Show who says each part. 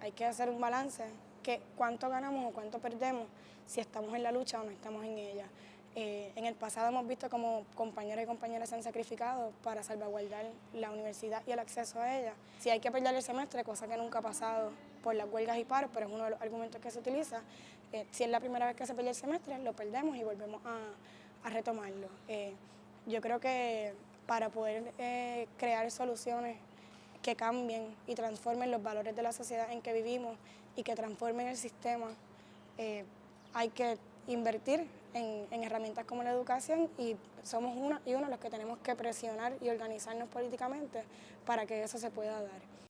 Speaker 1: hay que hacer un balance, que cuánto ganamos o cuánto perdemos si estamos en la lucha o no estamos en ella. Eh, en el pasado hemos visto como compañeros y compañeras se han sacrificado para salvaguardar la universidad y el acceso a ella. Si hay que perder el semestre, cosa que nunca ha pasado por las huelgas y paros, pero es uno de los argumentos que se utiliza, eh, si es la primera vez que se pierde el semestre, lo perdemos y volvemos a, a retomarlo. Eh, yo creo que para poder crear soluciones que cambien y transformen los valores de la sociedad en que vivimos y que transformen el sistema, hay que invertir en, herramientas como la educación y somos uno y uno los que tenemos que presionar y organizarnos políticamente para que eso se pueda dar.